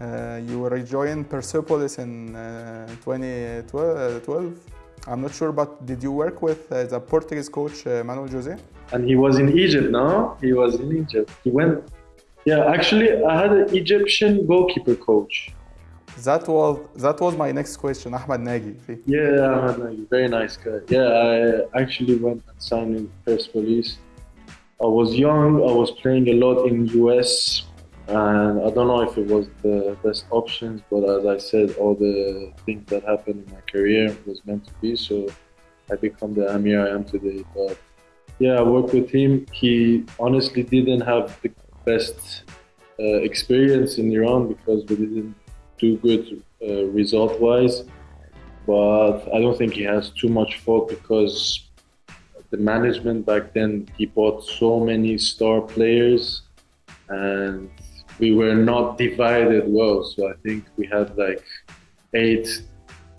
Uh, you rejoined Persepolis in uh, 2012. I'm not sure, but did you work with uh, the Portuguese coach uh, Manuel Jose? And he was in Egypt, no? He was in Egypt. He went. Yeah, actually, I had an Egyptian goalkeeper coach. That was that was my next question, Ahmed Nagy. Yeah, Ahmed Nagy, very nice guy. Yeah, I actually went and signed in Persepolis. I was young. I was playing a lot in US and I don't know if it was the best options, but as I said, all the things that happened in my career was meant to be. So I become the Amir I am today. But yeah, I worked with him. He honestly didn't have the best uh, experience in Iran because we didn't do good uh, result-wise. But I don't think he has too much fault because the management back then he bought so many star players and we were not divided well. So I think we had like eight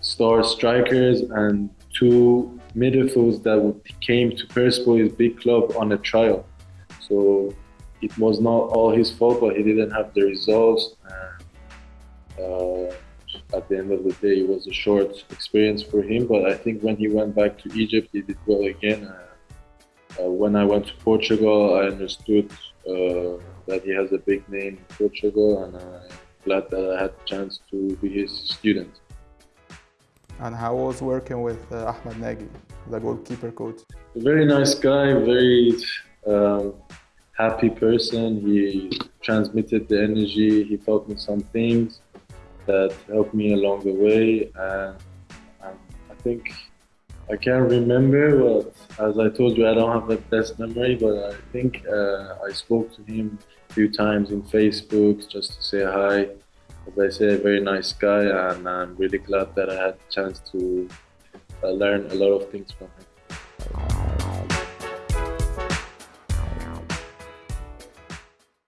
star strikers and two midfields that came to Persepolis big club on a trial. So it was not all his fault, but he didn't have the results. And, uh, at the end of the day, it was a short experience for him. But I think when he went back to Egypt, he did well again. Uh, uh, when I went to Portugal, I understood uh, that he has a big name in Portugal, and I'm glad that I had the chance to be his student. And how was working with uh, Ahmed Nagy, the goalkeeper coach? A very nice guy, very um, happy person. He transmitted the energy. He taught me some things that helped me along the way, and, and I think I can't remember, but as I told you, I don't have the best memory, but I think uh, I spoke to him a few times in Facebook just to say hi. As I say, a very nice guy, and I'm really glad that I had a chance to uh, learn a lot of things from him.